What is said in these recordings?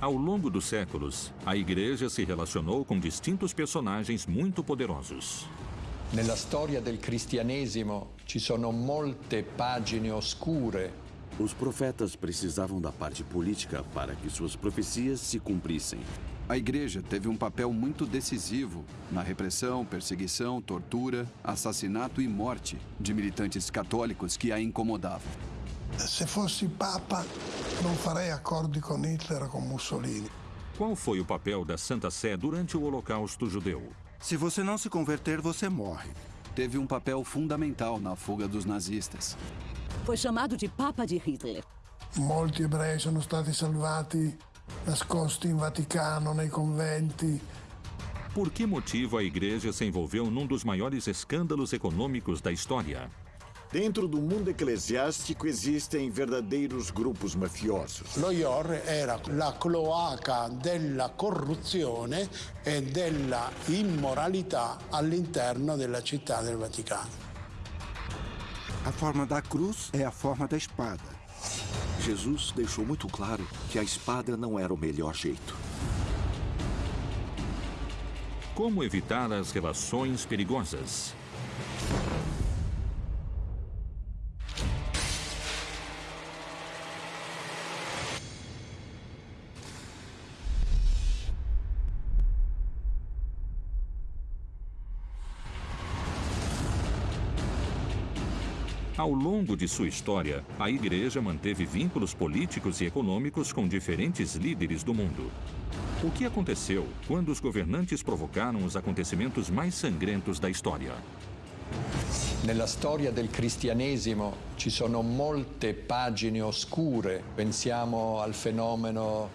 Ao longo dos séculos, a igreja se relacionou com distintos personagens muito poderosos. Nella storia del cristianesimo ci sono molte pagine oscure. Os profetas precisavam da parte política para que suas profecias se cumprissem. A igreja teve um papel muito decisivo na repressão, perseguição, tortura, assassinato e morte de militantes católicos que a incomodavam. Se fossi Papa, non farei accordi con Hitler ou com Mussolini. Qual foi o papel da Santa Sé durante o Holocausto judeu? Se você não se converter, você morre. Teve um papel fundamental na fuga dos nazistas. Foi chamado de Papa de Hitler. Molti ebrei sono stati salvati nascosti in Vaticano, nei conventi. Por que motivo a igreja se envolveu num dos maiores escândalos econômicos da história? Dentro do mundo eclesiástico existem verdadeiros grupos mafiosos. Lo IOR era la cloaca della corruzione e della immoralità all'interno della città del Vaticano. A forma da cruz é a forma da espada. Jesus deixou muito claro que a espada não era o melhor jeito. Como evitar as relações perigosas? Ao longo de sua história, a igreja manteve vínculos políticos e econômicos com diferentes líderes do mundo. O que aconteceu quando os governantes provocaram os acontecimentos mais sangrentos da história? Nella storia del cristianesimo ci sono molte pagine oscure. Pensiamo al fenomeno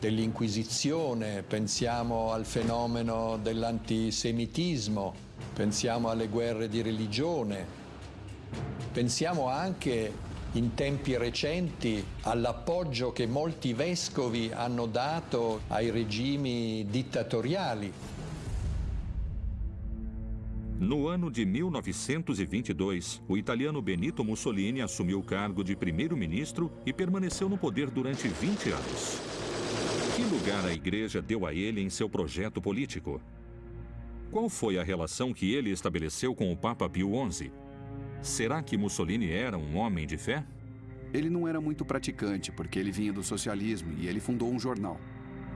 dell'Inquisizione, pensiamo al fenomeno dell'antisemitismo, pensiamo alle guerre di religione, Pensiamo anche in tempi recenti all'appoggio che molti vescovi hanno dato ai regimi dittatoriali. No ano de 1922, o italiano Benito Mussolini assumiu o cargo de primeiro-ministro e permaneceu no poder durante 20 anos. Que lugar a igreja deu a ele em seu projeto político? Qual foi a relação que ele estabeleceu com o Papa Pio XI? Será que Mussolini era um homem de fé? Ele não era muito praticante, porque ele vinha do socialismo e ele fundou um jornal.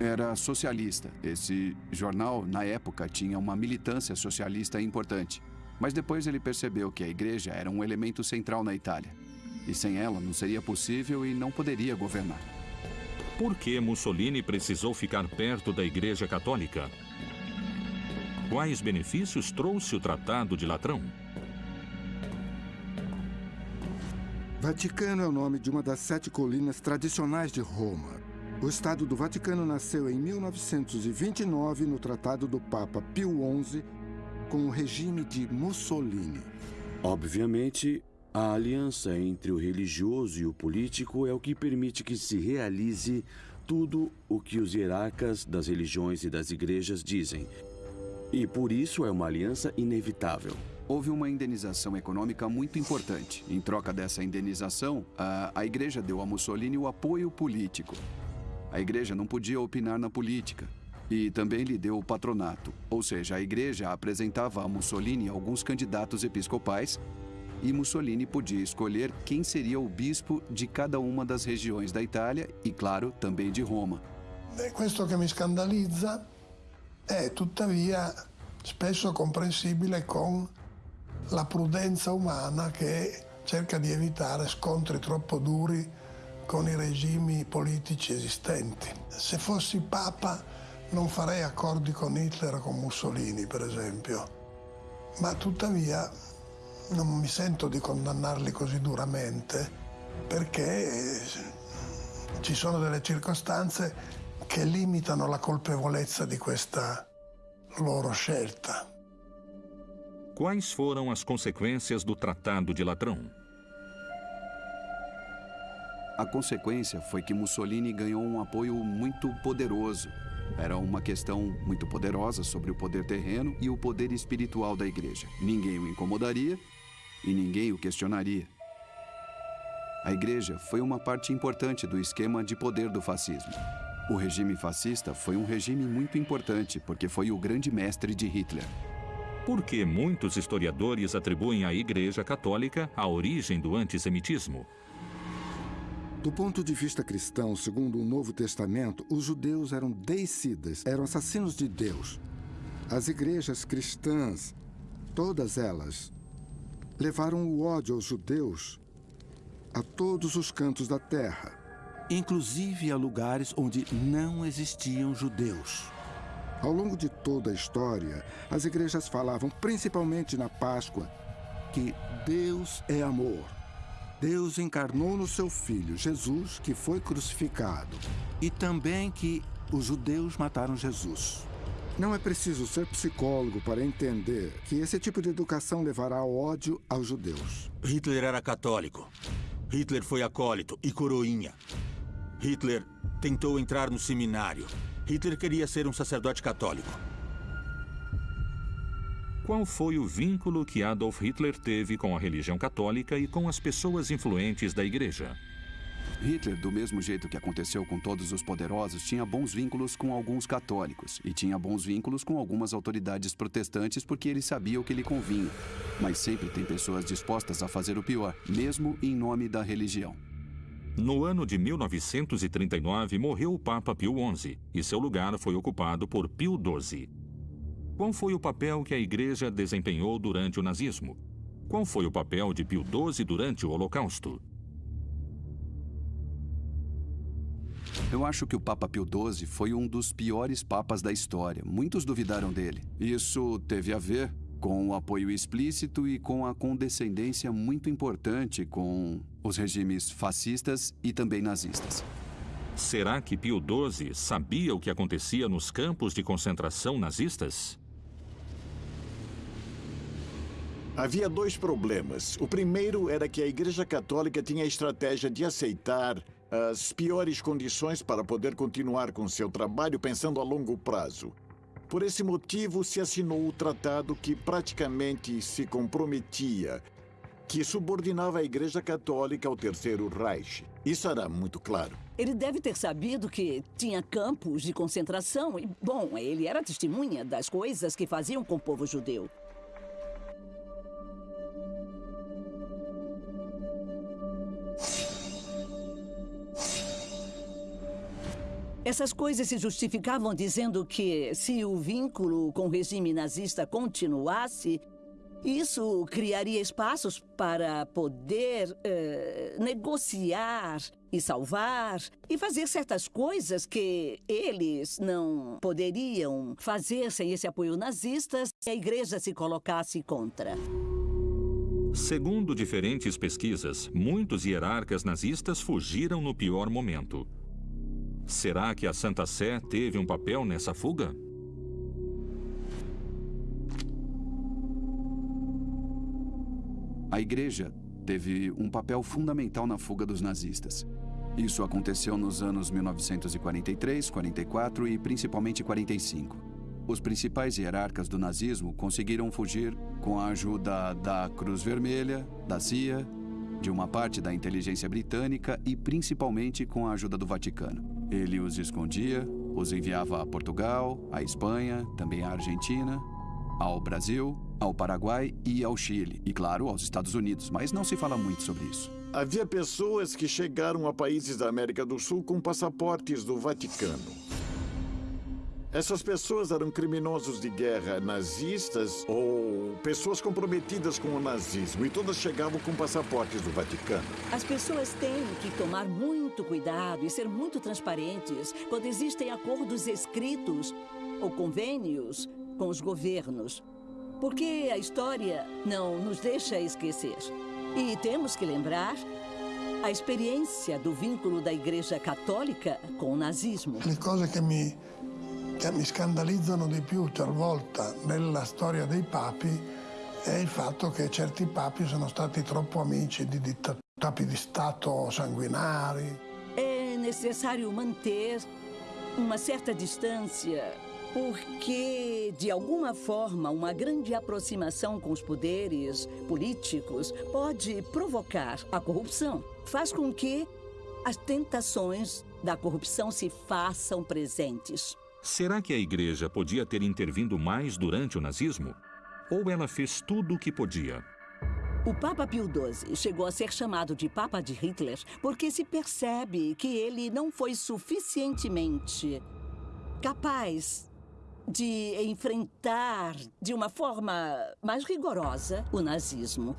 Era socialista. Esse jornal, na época, tinha uma militância socialista importante. Mas depois ele percebeu que a igreja era um elemento central na Itália. E sem ela não seria possível e não poderia governar. Por que Mussolini precisou ficar perto da Igreja Católica? Quais benefícios trouxe o Tratado de Latrão? Vaticano é o nome de uma das sete colinas tradicionais de Roma. O Estado do Vaticano nasceu em 1929 no Tratado do Papa Pio XI com o regime de Mussolini. Obviamente, a aliança entre o religioso e o político é o que permite que se realize tudo o que os hierarcas das religiões e das igrejas dizem. E por isso é uma aliança inevitável houve uma indenização econômica muito importante. Em troca dessa indenização, a, a igreja deu a Mussolini o apoio político. A igreja não podia opinar na política. E também lhe deu o patronato, ou seja, a igreja apresentava a Mussolini alguns candidatos episcopais e Mussolini podia escolher quem seria o bispo de cada uma das regiões da Itália e, claro, também de Roma. Questo che mi scandalizza è tuttavia spesso comprensibile con la prudenza umana che cerca di evitare scontri troppo duri con i regimi politici esistenti. Se fossi Papa non farei accordi con Hitler o con Mussolini, per esempio, ma tuttavia non mi sento di condannarli così duramente perché ci sono delle circostanze che limitano la colpevolezza di questa loro scelta. Quais foram as consequências do Tratado de Latrão? A consequência foi que Mussolini ganhou um apoio muito poderoso. Era uma questão muito poderosa sobre o poder terreno e o poder espiritual da igreja. Ninguém o incomodaria e ninguém o questionaria. A igreja foi uma parte importante do esquema de poder do fascismo. O regime fascista foi um regime muito importante, porque foi o grande mestre de Hitler. Por que muitos historiadores atribuem à Igreja Católica a origem do antissemitismo? Do ponto de vista cristão, segundo o Novo Testamento, os judeus eram deicidas, eram assassinos de Deus. As igrejas cristãs, todas elas, levaram o ódio aos judeus a todos os cantos da terra. Inclusive a lugares onde não existiam judeus. Ao longo de toda a história, as igrejas falavam, principalmente na Páscoa, que Deus é amor. Deus encarnou no seu filho, Jesus, que foi crucificado. E também que os judeus mataram Jesus. Não é preciso ser psicólogo para entender que esse tipo de educação levará ódio aos judeus. Hitler era católico. Hitler foi acólito e coroinha. Hitler tentou entrar no seminário. Hitler queria ser um sacerdote católico. Qual foi o vínculo que Adolf Hitler teve com a religião católica e com as pessoas influentes da igreja? Hitler, do mesmo jeito que aconteceu com todos os poderosos, tinha bons vínculos com alguns católicos e tinha bons vínculos com algumas autoridades protestantes porque ele sabia o que lhe convinha. Mas sempre tem pessoas dispostas a fazer o pior, mesmo em nome da religião. No ano de 1939, morreu o Papa Pio XI e seu lugar foi ocupado por Pio XII. Qual foi o papel que a Igreja desempenhou durante o nazismo? Qual foi o papel de Pio XII durante o Holocausto? Eu acho que o Papa Pio XII foi um dos piores papas da história. Muitos duvidaram dele. Isso teve a ver com o apoio explícito e com a condescendência muito importante com os regimes fascistas e também nazistas. Será que Pio XII sabia o que acontecia nos campos de concentração nazistas? Havia dois problemas. O primeiro era que a Igreja Católica tinha a estratégia de aceitar as piores condições para poder continuar com seu trabalho pensando a longo prazo. Por esse motivo, se assinou o tratado que praticamente se comprometia, que subordinava a Igreja Católica ao Terceiro Reich. Isso era muito claro. Ele deve ter sabido que tinha campos de concentração e, bom, ele era testemunha das coisas que faziam com o povo judeu. Essas coisas se justificavam dizendo que, se o vínculo com o regime nazista continuasse, isso criaria espaços para poder eh, negociar e salvar e fazer certas coisas que eles não poderiam fazer sem esse apoio nazista se a igreja se colocasse contra. Segundo diferentes pesquisas, muitos hierarcas nazistas fugiram no pior momento. Será que a Santa Sé teve um papel nessa fuga? A igreja teve um papel fundamental na fuga dos nazistas. Isso aconteceu nos anos 1943, 44 e principalmente 45. Os principais hierarcas do nazismo conseguiram fugir com a ajuda da Cruz Vermelha, da CIA, de uma parte da inteligência britânica e principalmente com a ajuda do Vaticano. Ele os escondia, os enviava a Portugal, a Espanha, também à Argentina, ao Brasil, ao Paraguai e ao Chile. E, claro, aos Estados Unidos, mas não se fala muito sobre isso. Havia pessoas que chegaram a países da América do Sul com passaportes do Vaticano. Essas pessoas eram criminosos de guerra nazistas ou pessoas comprometidas com o nazismo e todas chegavam com passaportes do Vaticano. As pessoas têm que tomar muito cuidado e ser muito transparentes quando existem acordos escritos ou convênios com os governos. Porque a história não nos deixa esquecer. E temos que lembrar a experiência do vínculo da Igreja Católica com o nazismo. Le cose che mi che mi scandalizzano di più talvolta nella storia dei papi è il fatto che certi papi sono stati troppo amici di capi di Stato sanguinari. È necessario manter uma certa distância porque, de alguma forma, uma grande aproximação com os poderes políticos pode provocar a corrupção. Faz com que as tentações da corrupção se façam presentes. Será que a igreja podia ter intervindo mais durante o nazismo? Ou ela fez tudo o que podia? O Papa Pio XII chegou a ser chamado de Papa de Hitler porque se percebe que ele não foi suficientemente capaz de enfrentar de uma forma mais rigorosa o nazismo.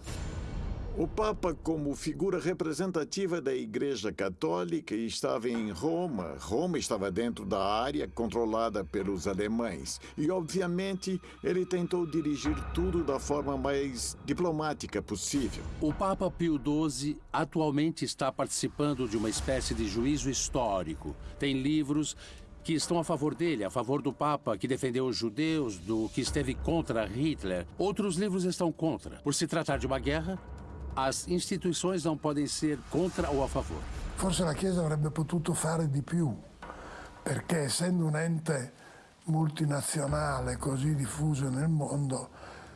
O Papa, como figura representativa da Igreja Católica, estava em Roma. Roma estava dentro da área controlada pelos alemães. E, obviamente, ele tentou dirigir tudo da forma mais diplomática possível. O Papa Pio XII atualmente está participando de uma espécie de juízo histórico. Tem livros que estão a favor dele, a favor do Papa que defendeu os judeus, do que esteve contra Hitler. Outros livros estão contra. Por se tratar de uma guerra, as istituições não podem ser contra ou a favor. Forse la Chiesa avrebbe potuto fare di più, perché essendo un ente multinazionale così diffuso nel mondo,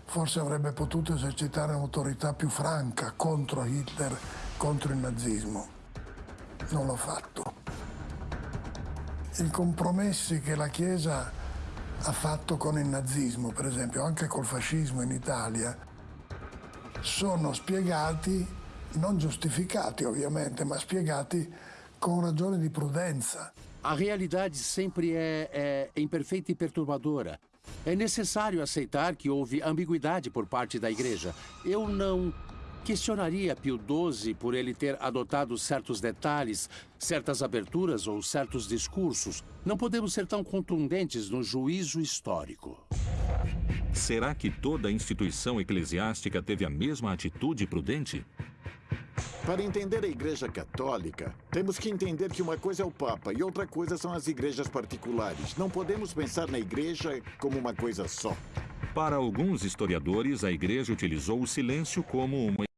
forse avrebbe potuto esercitare un'autorità più franca contro Hitler, contro il nazismo. Non l'ho fatto. I compromessi che la Chiesa ha fatto con il nazismo, per esempio, anche col fascismo in Italia, sono spiegati, non giustificati ovviamente, ma spiegati com ragione di prudenza. A realidade sempre é, é imperfeita e perturbadora. É necessário aceitar que houve ambiguidade por parte da igreja. Eu não questionaria Pio XII por ele ter adotado certos detalhes, certas aberturas ou certos discursos. Não podemos ser tão contundentes no juízo histórico. Será que toda instituição eclesiástica teve a mesma atitude prudente? Para entender a Igreja Católica, temos que entender que uma coisa é o Papa e outra coisa são as igrejas particulares. Não podemos pensar na Igreja como uma coisa só. Para alguns historiadores, a Igreja utilizou o silêncio como uma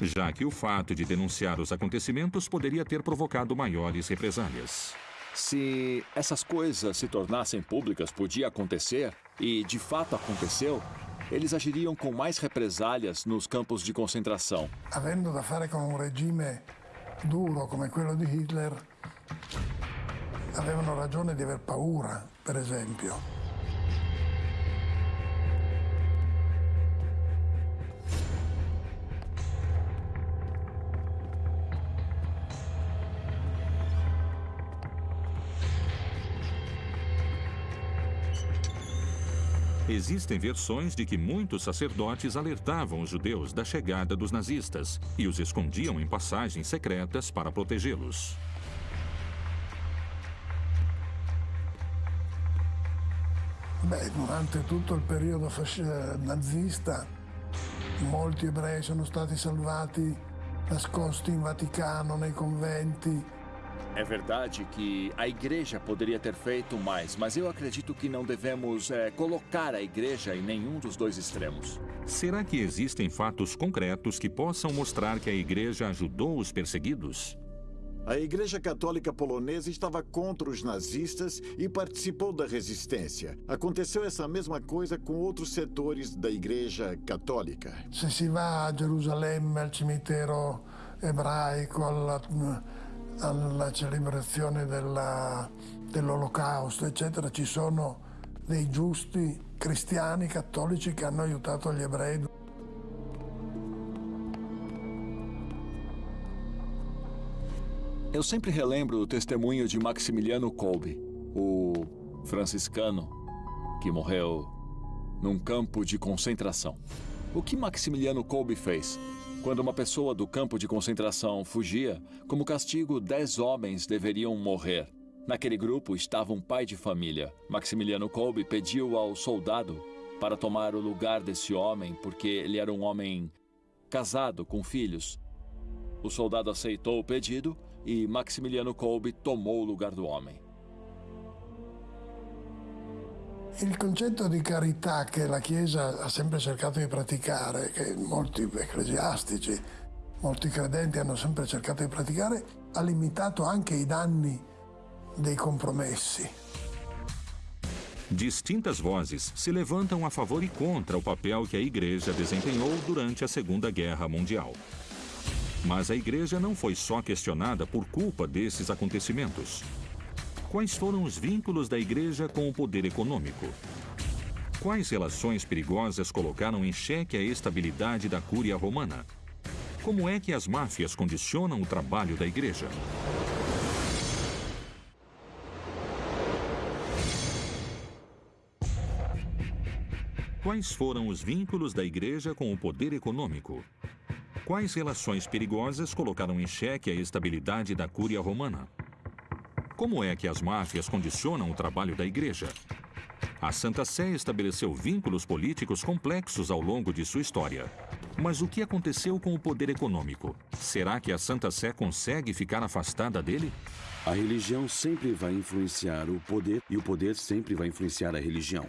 já que o fato de denunciar os acontecimentos poderia ter provocado maiores represálias. Se essas coisas se tornassem públicas, podia acontecer, e de fato aconteceu, eles agiriam com mais represálias nos campos de concentração. Avendo da fare com um regime duro come quello di Hitler, avevano ragione di aver paura, per esempio. Existem versões de que muitos sacerdotes alertavam os judeus da chegada dos nazistas e os escondiam em passagens secretas para protegê-los. Beh, durante tutto il periodo nazista molti ebrei sono stati salvati nascosti in Vaticano, nei conventi, é verdade que a igreja poderia ter feito mais, mas eu acredito que não devemos é, colocar a igreja em nenhum dos dois extremos. Será que existem fatos concretos que possam mostrar que a igreja ajudou os perseguidos? A Igreja Católica Polonesa estava contra os nazistas e participou da resistência. Aconteceu essa mesma coisa com outros setores da Igreja Católica. Se si va a Gerusalemme, al cimitero ebraico, alla alla celebrazione dell'olocausto, eccetera, ci sono dei giusti cristiani cattolici che hanno aiutato gli ebrei. Eu sempre relembro o testemunho de Maximiliano Kolbe, o franciscano que morreu num campo de concentração. O que Maximiliano Kolbe fez? Quando uma pessoa do campo de concentração fugia, como castigo, dez homens deveriam morrer. Naquele grupo estava um pai de família. Maximiliano Kolbe pediu ao soldado para tomar o lugar desse homem porque ele era um homem casado com filhos. O soldado aceitou o pedido e Maximiliano Kolbe tomou o lugar do homem. Il concetto di carità che la Chiesa ha sempre cercato di praticare, che molti ecclesiastici, molti credenti hanno sempre cercato di praticare, ha limitato anche i danni dei compromessi. Distintas vozes se levantam a favor e contra o papel que a Igreja desempenhou durante a Segunda Guerra Mundial. Mas a igreja não foi só questionada por culpa desses acontecimentos. Quais foram os vínculos da igreja com o poder econômico? Quais relações perigosas colocaram em xeque a estabilidade da Cúria Romana? Como é que as máfias condicionam o trabalho da igreja? Quais foram os vínculos da igreja com o poder econômico? Quais relações perigosas colocaram em xeque a estabilidade da Cúria Romana? Como é que as máfias condicionam o trabalho da igreja? A Santa Sé estabeleceu vínculos políticos complexos ao longo de sua história. Mas o que aconteceu com o poder econômico? Será que a Santa Sé consegue ficar afastada dele? A religião sempre vai influenciar o poder e o poder sempre vai influenciar a religião.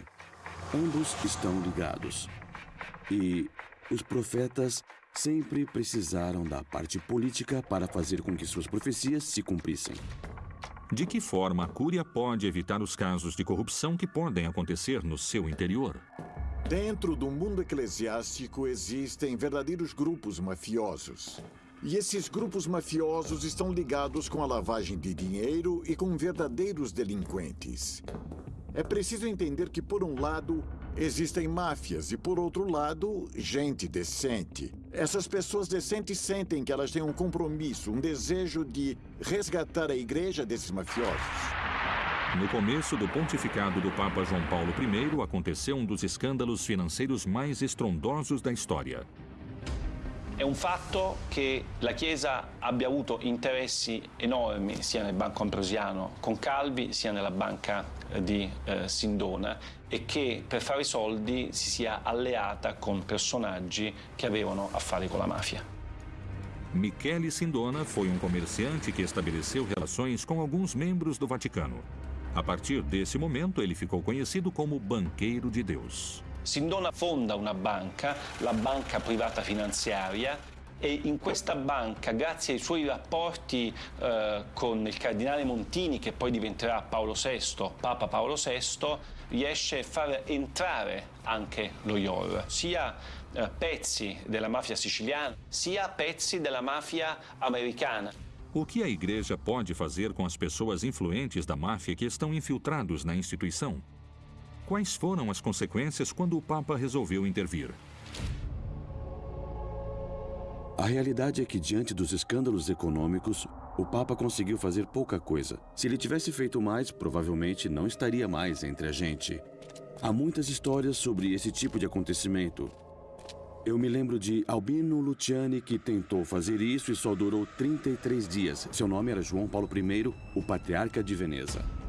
Ambos estão ligados. E os profetas sempre precisaram da parte política para fazer com que suas profecias se cumprissem. De que forma a Cúria pode evitar os casos de corrupção que podem acontecer no seu interior? Dentro do mundo eclesiástico existem verdadeiros grupos mafiosos. E esses grupos mafiosos estão ligados com a lavagem de dinheiro e com verdadeiros delinquentes. É preciso entender que, por um lado, existem máfias e, por outro lado, gente decente. Essas pessoas decentes sentem que elas têm um compromisso, um desejo de resgatar a igreja desses mafiosos. No começo do pontificado do Papa João Paulo I, aconteceu um dos escândalos financeiros mais estrondosos da história. È un fatto che la Chiesa abbia avuto interessi enormi sia nel Banco Ambrosiano con Calvi sia nella banca eh, di eh, Sindona e che per fare soldi si sia alleata con personaggi che avevano affari con la mafia. Michele Sindona foi um comerciante que estabeleceu relações com alguns membros do Vaticano. A partir desse momento, ele ficou conhecido como Banqueiro de Deus. Sindona fonda una banca, la banca privata finanziaria, e in questa banca, grazie ai suoi rapporti eh, con il cardinale Montini, che poi diventerà Paolo VI, Papa Paolo VI, riesce a far entrare anche lo IOR, sia eh, pezzi della mafia siciliana, sia pezzi della mafia americana. O que a igreja pode fazer com as pessoas influentes da máfia que estão infiltrados na instituição? Quais foram as consequências quando o Papa resolveu intervir? A realidade é que, diante dos escândalos econômicos, o Papa conseguiu fazer pouca coisa. Se ele tivesse feito mais, provavelmente não estaria mais entre a gente. Há muitas histórias sobre esse tipo de acontecimento. Eu me lembro de Albino Luciani, que tentou fazer isso e só durou 33 dias. Seu nome era João Paulo I, o patriarca de Veneza.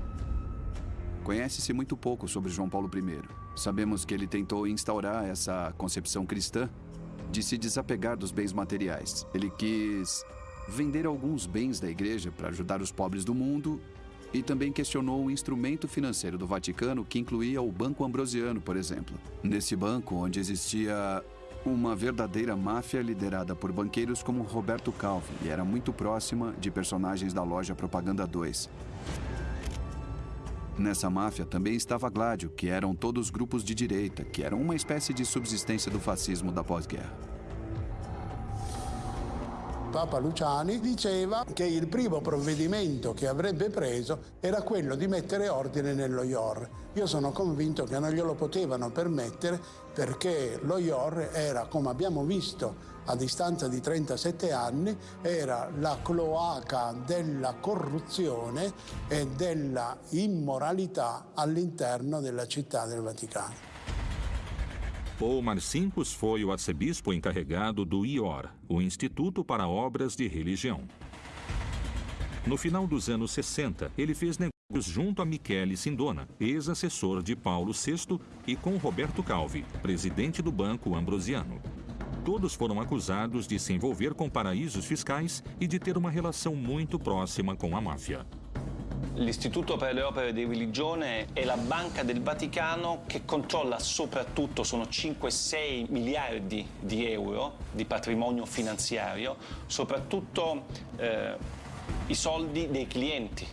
Conhece-se muito pouco sobre João Paulo I. Sabemos que ele tentou instaurar essa concepção cristã de se desapegar dos bens materiais. Ele quis vender alguns bens da igreja para ajudar os pobres do mundo e também questionou o instrumento financeiro do Vaticano, que incluía o Banco Ambrosiano, por exemplo. Nesse banco, onde existia uma verdadeira máfia liderada por banqueiros como Roberto Calvi e era muito próxima de personagens da loja Propaganda 2. Nessa máfia também estava Gládio, que eram todos grupos de direita, que eram uma espécie de subsistência do fascismo da pós-guerra. Papa Luciani diceva che il primo provvedimento che avrebbe preso era quello di mettere ordine nello IOR. Io sono convinto che non glielo potevano permettere perché lo IOR era, come abbiamo visto a distanza di 37 anni, era la cloaca della corruzione e della immoralità all'interno della città del Vaticano. Paul Marcinkus foi o arcebispo encarregado do IOR, o Instituto para Obras de Religião. No final dos anos 60, ele fez negócios junto a Michele Sindona, ex-assessor de Paulo VI, e com Roberto Calvi, presidente do Banco Ambrosiano. Todos foram acusados de se envolver com paraísos fiscais e de ter uma relação muito próxima com a máfia. L'Istituto per le opere di religione è la banca del Vaticano che controlla soprattutto, sono 5-6 miliardi di euro di patrimonio finanziario, soprattutto eh, i soldi dei clienti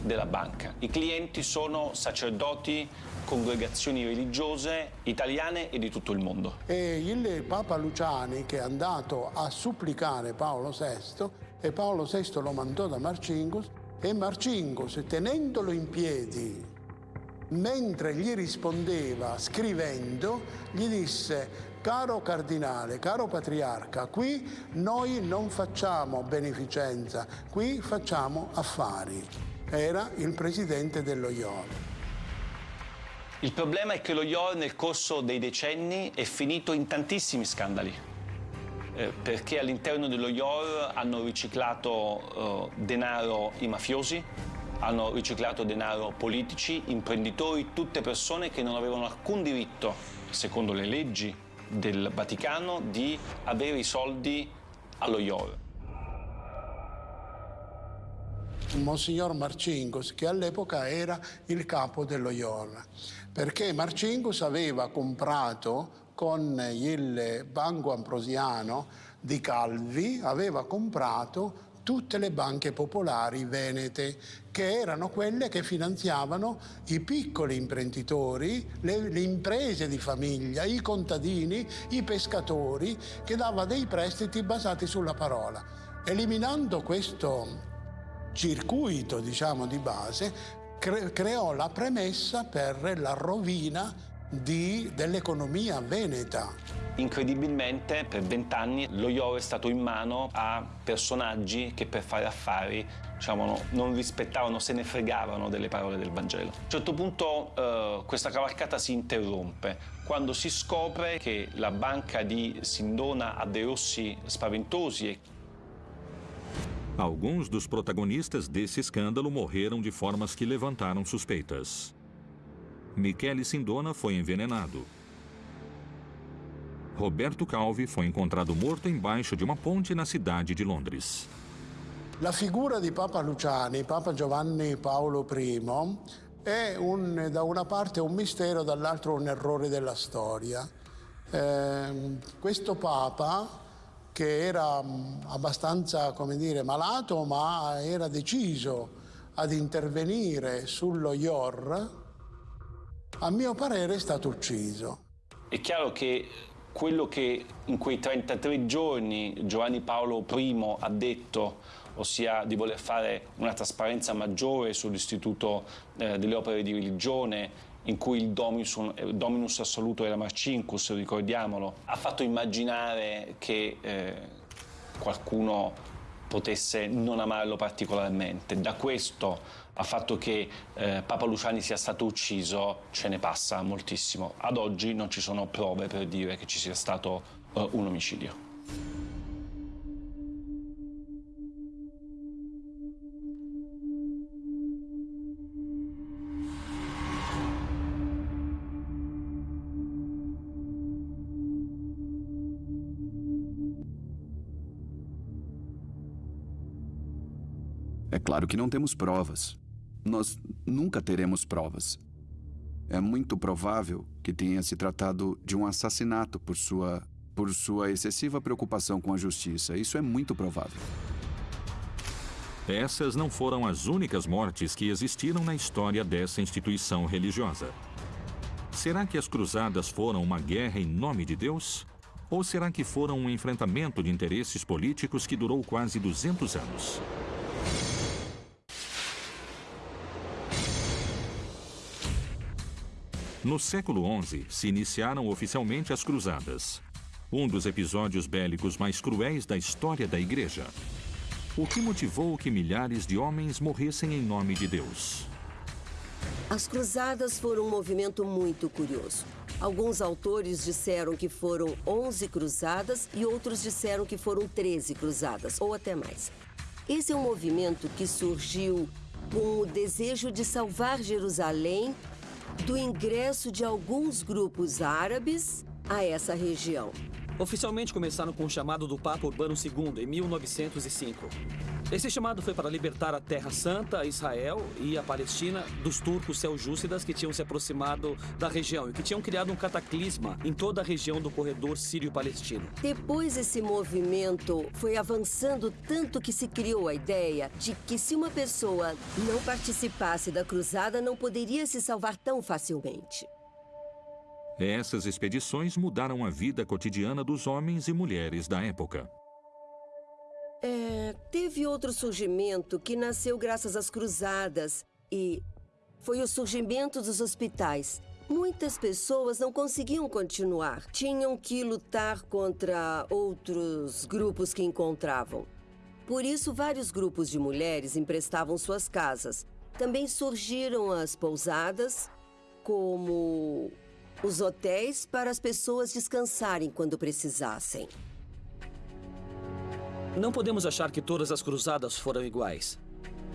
della banca. I clienti sono sacerdoti, congregazioni religiose italiane e di tutto il mondo. E il Papa Luciani che è andato a supplicare Paolo VI e Paolo VI lo mandò da Marcingus e Marcingus tenendolo in piedi mentre gli rispondeva scrivendo gli disse Caro cardinale, caro patriarca, qui noi non facciamo beneficenza, qui facciamo affari. Era il presidente dello IOR. Il problema è che lo IOR nel corso dei decenni è finito in tantissimi scandali. Eh, perché all'interno dello IOR hanno riciclato eh, denaro i mafiosi, hanno riciclato denaro politici, imprenditori, tutte persone che non avevano alcun diritto, secondo le leggi del Vaticano di avere i soldi allo IOR. Monsignor Marcingus, che all'epoca era il capo dello IOR, perché Marcingus aveva comprato con il Banco Ambrosiano di Calvi, aveva comprato tutte le banche popolari venete, che erano quelle che finanziavano i piccoli imprenditori, le, le imprese di famiglia, i contadini, i pescatori, che dava dei prestiti basati sulla parola. Eliminando questo circuito, diciamo, di base, cre creò la premessa per la rovina dell'economia veneta. Incredibilmente per vent'anni lo IOR è stato in mano a personaggi che per fare affari diciamo, non rispettavano, se ne fregavano delle parole del Vangelo. A un certo punto eh, questa cavalcata si interrompe quando si scopre che la banca di Sindona ha dei rossi spaventosi. Alguns dos protagonistas desse escândalo morreram de formas que levantaram suspeitas. Michele Sindona foi envenenado. Roberto Calvi foi encontrado morto embaixo de uma ponte na cidade de Londres. La figura di Papa Luciani, Papa Giovanni Paolo I, è un, da una parte un mistero, dall'altro un errore della storia. Eh, questo Papa, che era mm, abbastanza, come dire, malato, ma era deciso ad intervenire sullo IOR, a mio parere è stato ucciso. È chiaro che quello che in quei 33 giorni Giovanni Paolo I ha detto, ossia di voler fare una trasparenza maggiore sull'istituto eh, delle opere di religione, in cui il dominus, eh, dominus assoluto era Marcinkus, ricordiamolo, ha fatto immaginare che eh, qualcuno potesse non amarlo particolarmente. Da questo al fatto che eh, Papa Luciani sia stato ucciso ce ne passa moltissimo. Ad oggi non ci sono prove per dire che ci sia stato eh, un omicidio. É claro que não temos provas. Nós nunca teremos provas. É muito provável que tenha se tratado de um assassinato por sua por sua excessiva preocupação com a justiça. Isso é muito provável. Essas não foram as únicas mortes que existiram na história dessa instituição religiosa. Será que as cruzadas foram uma guerra em nome de Deus? Ou será que foram um enfrentamento de interesses políticos que durou quase 200 anos? No século XI, se iniciaram oficialmente as Cruzadas, um dos episódios bélicos mais cruéis da história da Igreja. O que motivou que milhares de homens morressem em nome de Deus? As Cruzadas foram um movimento muito curioso. Alguns autores disseram que foram 11 cruzadas e outros disseram que foram 13 cruzadas, ou até mais. Esse é um movimento que surgiu com o desejo de salvar Jerusalém do ingresso de alguns grupos árabes a essa região. Oficialmente começaram com o chamado do Papa Urbano II, em 1905. Esse chamado foi para libertar a Terra Santa, Israel e a Palestina dos turcos seljúcidas que tinham se aproximado da região e que tinham criado um cataclisma em toda a região do corredor sírio-palestino. Depois esse movimento foi avançando tanto que se criou a ideia de que se uma pessoa não participasse da cruzada, não poderia se salvar tão facilmente. Essas expedições mudaram a vida cotidiana dos homens e mulheres da época. É, teve outro surgimento que nasceu graças às cruzadas e foi o surgimento dos hospitais. Muitas pessoas não conseguiam continuar. Tinham que lutar contra outros grupos que encontravam. Por isso, vários grupos de mulheres emprestavam suas casas. Também surgiram as pousadas, como os hotéis para as pessoas descansarem quando precisassem. Não podemos achar que todas as cruzadas foram iguais.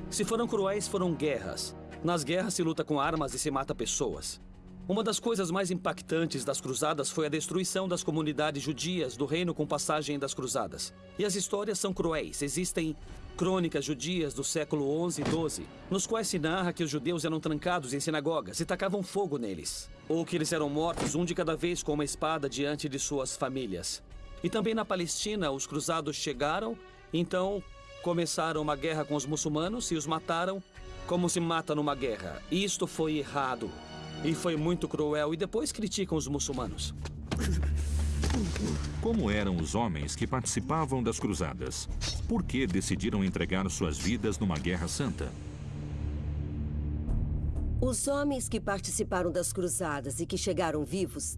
Se foram cruéis, foram guerras. Nas guerras se luta com armas e se mata pessoas. Uma das coisas mais impactantes das cruzadas foi a destruição das comunidades judias do reino com passagem das cruzadas. E as histórias são cruéis. Existem crônicas judias do século 11 e 12, nos quais se narra que os judeus eram trancados em sinagogas e tacavam fogo neles. Ou que eles eram mortos um de cada vez com uma espada diante de suas famílias. E também na Palestina, os cruzados chegaram, então começaram uma guerra com os muçulmanos e os mataram como se mata numa guerra. Isto foi errado. E foi muito cruel. E depois criticam os muçulmanos. Como eram os homens que participavam das cruzadas? Por que decidiram entregar suas vidas numa guerra santa? Os homens que participaram das cruzadas e que chegaram vivos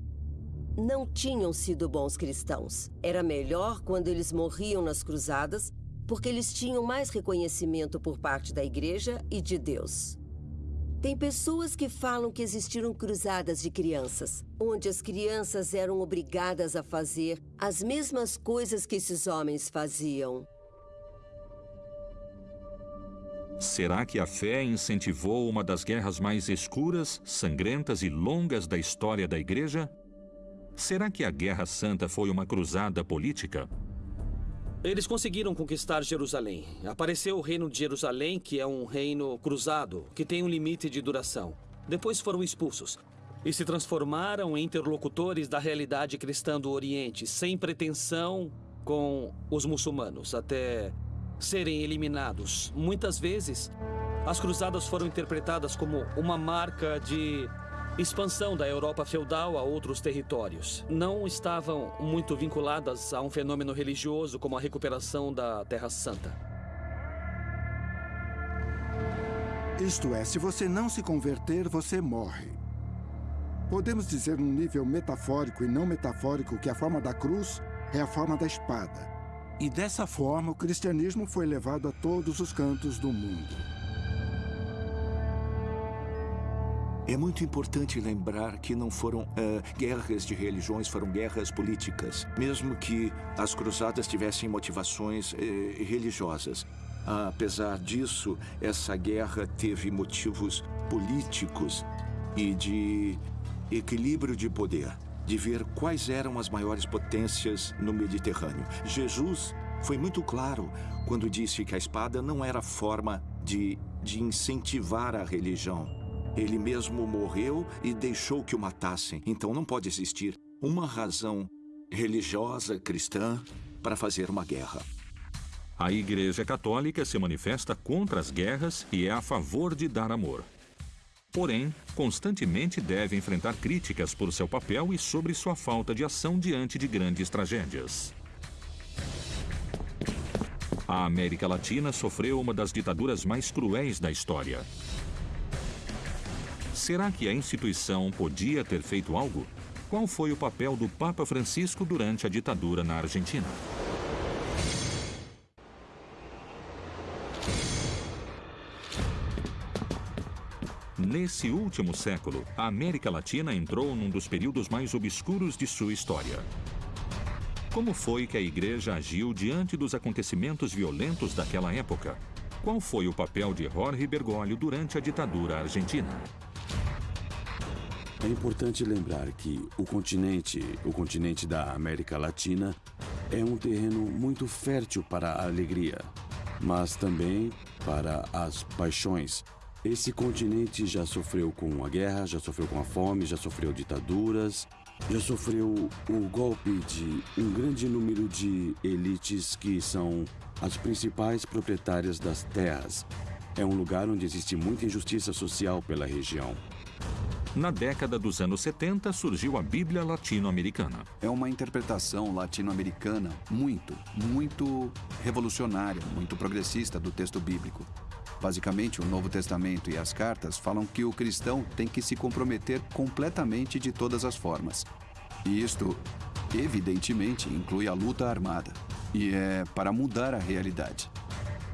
não tinham sido bons cristãos. Era melhor quando eles morriam nas cruzadas, porque eles tinham mais reconhecimento por parte da igreja e de Deus. Tem pessoas que falam que existiram cruzadas de crianças, onde as crianças eram obrigadas a fazer as mesmas coisas que esses homens faziam. Será que a fé incentivou uma das guerras mais escuras, sangrentas e longas da história da Igreja? Será que a Guerra Santa foi uma cruzada política? Eles conseguiram conquistar Jerusalém. Apareceu o reino de Jerusalém, que é um reino cruzado, que tem um limite de duração. Depois foram expulsos e se transformaram em interlocutores da realidade cristã do Oriente, sem pretensão com os muçulmanos, até serem eliminados. Muitas vezes, as cruzadas foram interpretadas como uma marca de expansão da Europa feudal a outros territórios. Não estavam muito vinculadas a um fenômeno religioso como a recuperação da Terra Santa. Isto é, se você não se converter, você morre. Podemos dizer num nível metafórico e não metafórico que a forma da cruz é a forma da espada. E dessa forma, o cristianismo foi levado a todos os cantos do mundo. É muito importante lembrar que não foram uh, guerras de religiões, foram guerras políticas. Mesmo que as cruzadas tivessem motivações uh, religiosas. Apesar disso, essa guerra teve motivos políticos e de equilíbrio de poder, de ver quais eram as maiores potências no Mediterrâneo. Jesus foi muito claro quando disse que a espada não era forma de, de incentivar a religião ele mesmo morreu e deixou que o matassem. Então não pode existir uma razão religiosa cristã para fazer uma guerra. A Igreja Católica se manifesta contra as guerras e é a favor de dar amor. Porém, constantemente deve enfrentar críticas por seu papel e sobre sua falta de ação diante de grandes tragédias. A América Latina sofreu uma das ditaduras mais cruéis da história. Será que a instituição podia ter feito algo? Qual foi o papel do Papa Francisco durante a ditadura na Argentina? Nesse último século, a América Latina entrou num dos períodos mais obscuros de sua história. Como foi que a Igreja agiu diante dos acontecimentos violentos daquela época? Qual foi o papel de Jorge Bergoglio durante a ditadura argentina? É importante lembrar que o continente, o continente da América Latina, é um terreno muito fértil para a alegria, mas também para as paixões. Esse continente já sofreu com a guerra, já sofreu com a fome, já sofreu ditaduras, já sofreu o golpe de um grande número de elites que são as principais proprietárias das terras. É um lugar onde existe muita injustiça social pela região. Na década dos anos 70 surgiu a Bíblia Latino-Americana. É uma interpretação latino-americana muito, muito revolucionária, muito progressista do texto bíblico. Basicamente, o Novo Testamento e as cartas falam que o cristão tem que se comprometer completamente de todas as formas. E isto, evidentemente, inclui a luta armada. E é para mudar a realidade.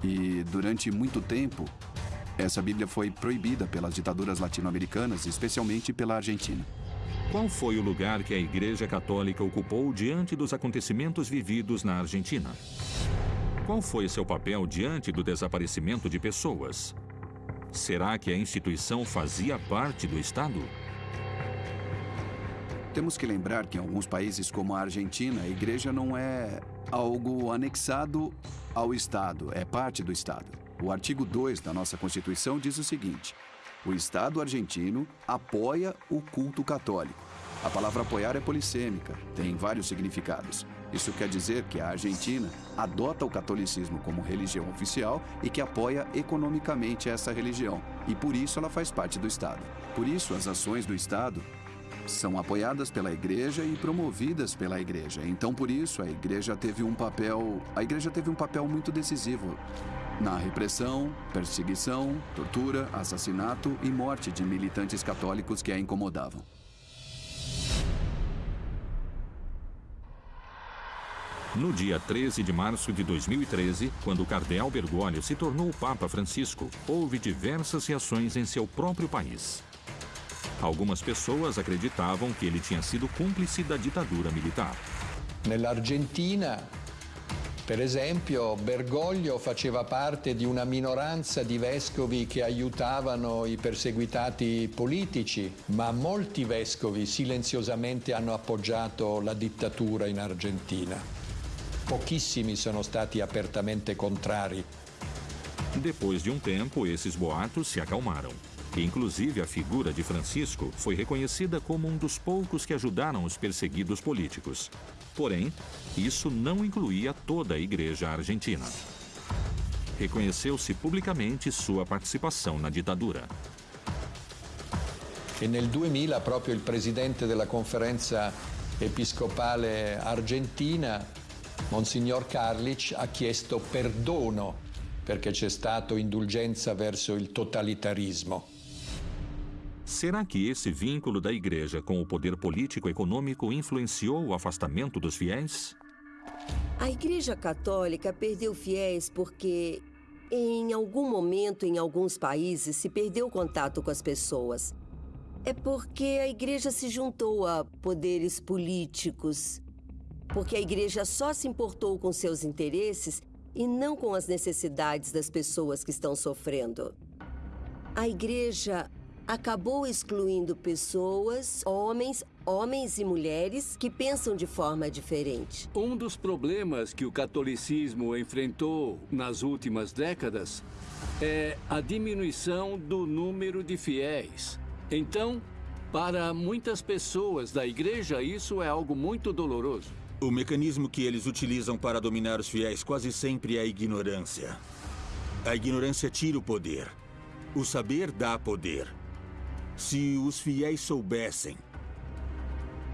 E durante muito tempo, essa Bíblia foi proibida pelas ditaduras latino-americanas, especialmente pela Argentina. Qual foi o lugar que a Igreja Católica ocupou diante dos acontecimentos vividos na Argentina? Qual foi seu papel diante do desaparecimento de pessoas? Será que a instituição fazia parte do Estado? Temos que lembrar que em alguns países como a Argentina, a igreja não é algo anexado ao Estado, é parte do Estado. O artigo 2 da nossa Constituição diz o seguinte: o Estado argentino apoia o culto católico. A palavra apoiar é polissêmica, tem vários significados. Isso quer dizer que a Argentina adota o catolicismo como religião oficial e que apoia economicamente essa religião, e por isso ela faz parte do Estado. Por isso, as ações do Estado são apoiadas pela igreja e promovidas pela igreja. Então, por isso, a igreja teve um papel, a igreja teve um papel muito decisivo na repressão, perseguição, tortura, assassinato e morte de militantes católicos que a incomodavam. No dia 13 de março de 2013, quando o cardeal Bergoglio se tornou o Papa Francisco, houve diversas reações em seu próprio país. Algumas pessoas acreditavam que ele tinha sido cúmplice da ditadura militar. Nell'Argentina, per esempio, Bergoglio faceva parte di una minoranza di vescovi che aiutavano i perseguitati politici, ma molti vescovi silenziosamente hanno appoggiato la dittatura in Argentina. Pochissimi sono stati apertamente contrari. Depois de um tempo, esses boatos se acalmaram. Inclusive, a figura de Francisco foi reconhecida como um dos poucos que ajudaram os perseguidos políticos. Porém, isso não incluía toda a igreja argentina. Reconheceu-se publicamente sua participação na ditadura. E nel 2000 proprio il presidente della conferenza episcopale argentina Monsignor Carlic ha chiesto perdono perché c'è stato indulgenza verso il totalitarismo. Será que esse vínculo da igreja com o poder político econômico influenciou o afastamento dos fiéis? A Igreja Católica perdeu fiéis porque, em algum momento, em alguns países, se perdeu contato com as pessoas. É porque a Igreja se juntou a poderes políticos, porque a igreja só se importou com seus interesses e não com as necessidades das pessoas que estão sofrendo. A igreja acabou excluindo pessoas, homens, homens e mulheres que pensam de forma diferente. Um dos problemas que o catolicismo enfrentou nas últimas décadas é a diminuição do número de fiéis. Então, para muitas pessoas da igreja, isso é algo muito doloroso. O mecanismo que eles utilizam para dominar os fiéis quase sempre é a ignorância. A ignorância tira o poder. O saber dá poder. Se os fiéis soubessem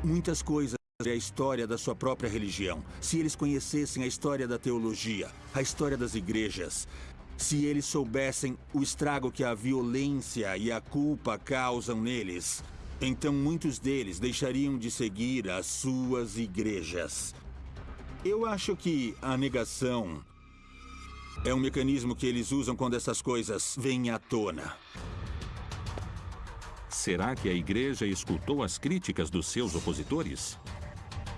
muitas coisas sobre a história da sua própria religião, se eles conhecessem a história da teologia, a história das igrejas, se eles soubessem o estrago que a violência e a culpa causam neles, então muitos deles deixariam de seguir as suas igrejas. Eu acho que a negação é um mecanismo que eles usam quando essas coisas vêm à tona. Será que a igreja escutou as críticas dos seus opositores?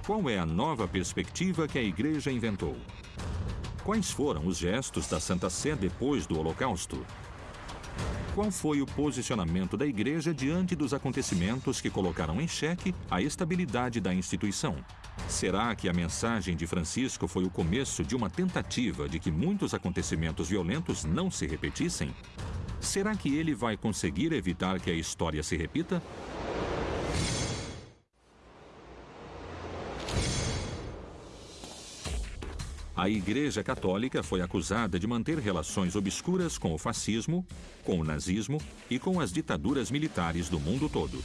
Qual é a nova perspectiva que a igreja inventou? Quais foram os gestos da Santa Sé depois do Holocausto? Qual foi o posicionamento da igreja diante dos acontecimentos que colocaram em xeque a estabilidade da instituição? Será que a mensagem de Francisco foi o começo de uma tentativa de que muitos acontecimentos violentos não se repetissem? Será que ele vai conseguir evitar que a história se repita? A Igreja Católica foi acusada de manter relações obscuras com o fascismo, com o nazismo e com as ditaduras militares do mundo todo.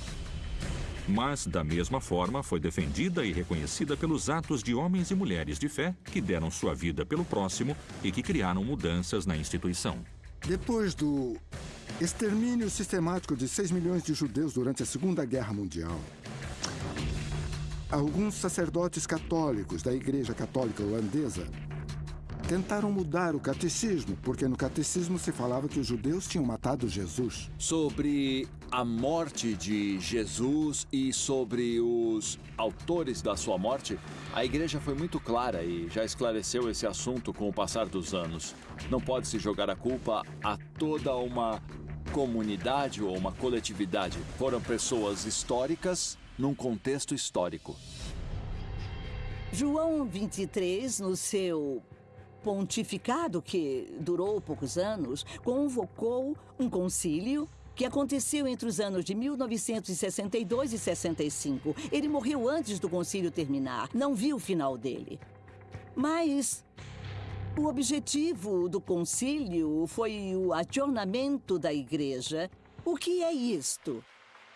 Mas, da mesma forma, foi defendida e reconhecida pelos atos de homens e mulheres de fé que deram sua vida pelo próximo e que criaram mudanças na instituição. Depois do extermínio sistemático de 6 milhões de judeus durante a Segunda Guerra Mundial, alguns sacerdotes católicos da Igreja Católica Holandesa tentaram mudar o catecismo, porque no catecismo se falava que os judeus tinham matado Jesus. Sobre a morte de Jesus e sobre os autores da sua morte, a igreja foi muito clara e já esclareceu esse assunto com o passar dos anos. Não pode se jogar a culpa a toda uma comunidade ou uma coletividade. Foram pessoas históricas num contexto histórico. João 23, no seu pontificado, que durou poucos anos, convocou um concílio que aconteceu entre os anos de 1962 e 65. Ele morreu antes do concílio terminar, não viu o final dele. Mas o objetivo do concílio foi o acionamento da igreja. O que é isto?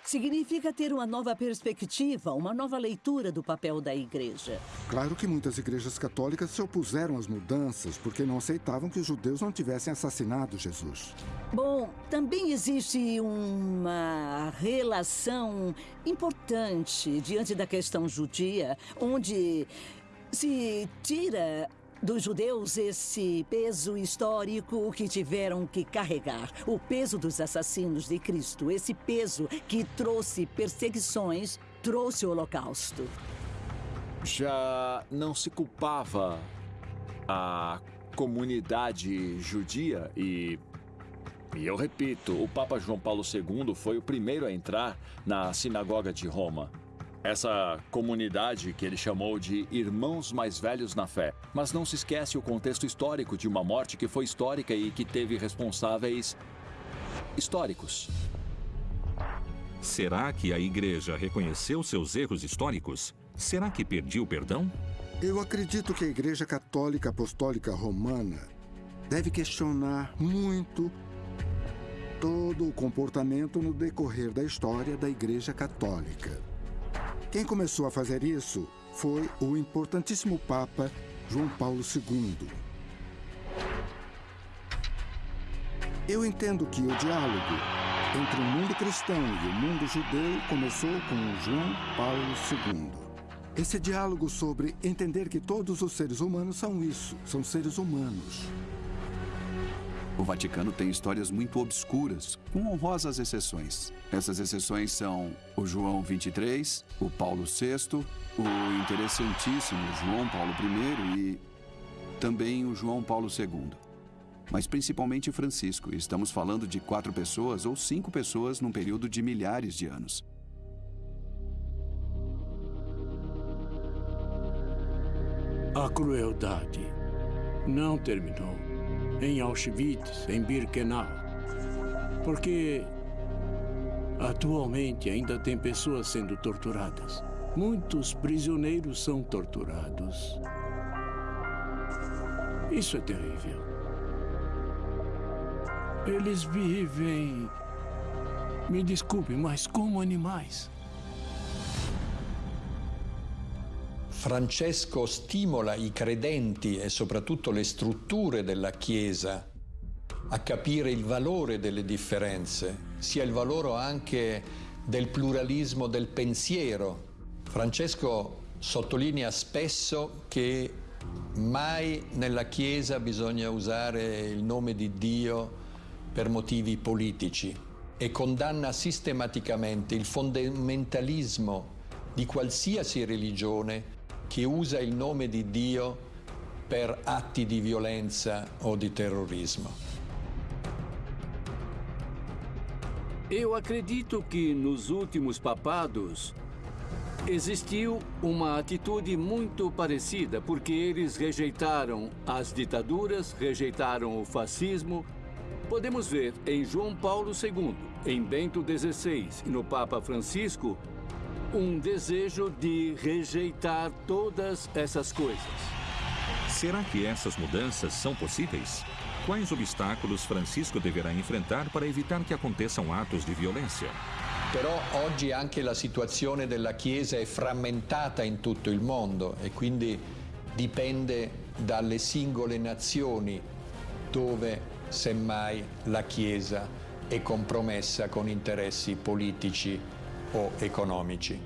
Significa ter uma nova perspectiva, uma nova leitura do papel da igreja. Claro que muitas igrejas católicas se opuseram às mudanças porque não aceitavam que os judeus não tivessem assassinado Jesus. Bom, também existe uma relação importante diante da questão judia, onde se tira dos judeus esse peso histórico que tiveram que carregar. O peso dos assassinos de Cristo, esse peso que trouxe perseguições, trouxe o Holocausto. Já não se culpava a comunidade judia e. E eu repito, o Papa João Paulo II foi o primeiro a entrar na sinagoga de Roma. Essa comunidade que ele chamou de Irmãos Mais Velhos na Fé. Mas não se esquece o contexto histórico de uma morte que foi histórica e que teve responsáveis históricos. Será que a igreja reconheceu seus erros históricos? Será que pediu perdão? Eu acredito que a Igreja Católica Apostólica Romana deve questionar muito todo o comportamento no decorrer da história da Igreja Católica. Quem começou a fazer isso foi o importantíssimo Papa João Paulo II. Eu entendo que o diálogo entre o mundo cristão e o mundo judeu começou com João Paulo II. Esse diálogo sobre entender que todos os seres humanos são isso, são seres humanos. O Vaticano tem histórias muito obscuras, com honrosas exceções. Essas exceções são o João 23, o Paulo VI, o interessantíssimo João Paulo I e também o João Paulo II. Mas principalmente Francisco, estamos falando de quatro pessoas ou cinco pessoas num período de milhares de anos. A crueldade não terminou em Auschwitz, em Birkenau. Porque atualmente ainda tem pessoas sendo torturadas. Muitos prisioneiros são torturados. Isso é terrível. Eles vivem, me desculpe, mas como animais. Francesco stimola i credenti e soprattutto le strutture della Chiesa a capire il valore delle differenze, sia il valore anche del pluralismo del pensiero. Francesco sottolinea spesso che mai nella Chiesa bisogna usare il nome di Dio per motivi politici e condanna sistematicamente il fondamentalismo di qualsiasi religione che usa il nome di Dio per atti di violenza o di terrorismo. Eu acredito que nos últimos papados existiu uma atitude muito parecida, porque eles rejeitaram as ditaduras, rejeitaram o fascismo. Podemos ver em João Paulo II, em Bento XVI e no Papa Francisco um desejo de rejeitar todas essas coisas. Será que essas mudanças são possíveis? Quais obstáculos Francisco deverá enfrentar para evitar que aconteçam atos di violenza? Però oggi anche la situazione della Chiesa è frammentata in tutto il mondo e quindi dipende dalle singole nazioni dove semmai la Chiesa è compromessa con interessi politici o economici.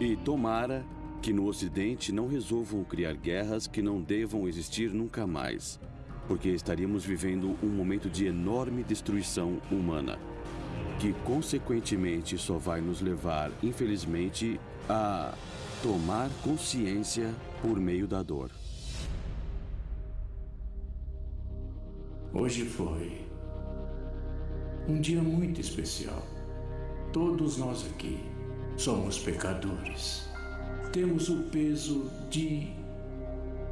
E tomara que no Ocidente não resolvam criar guerras que não devam existir nunca mais, porque estaríamos vivendo um momento de enorme destruição humana, que consequentemente só vai nos levar, infelizmente, a tomar consciência por meio da dor. Hoje foi um dia muito especial. Todos nós aqui somos pecadores. Temos o peso de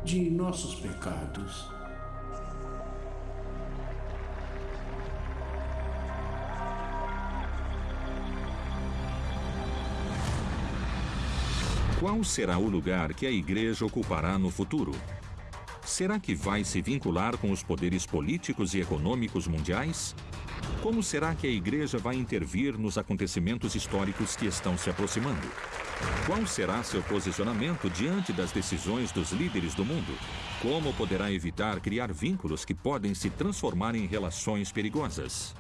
de nossos pecados. Qual será o lugar que a igreja ocupará no futuro? Será que vai se vincular com os poderes políticos e econômicos mundiais? Como será que a igreja vai intervir nos acontecimentos históricos que estão se aproximando? Qual será seu posicionamento diante das decisões dos líderes do mundo? Como poderá evitar criar vínculos que podem se transformar em relações perigosas?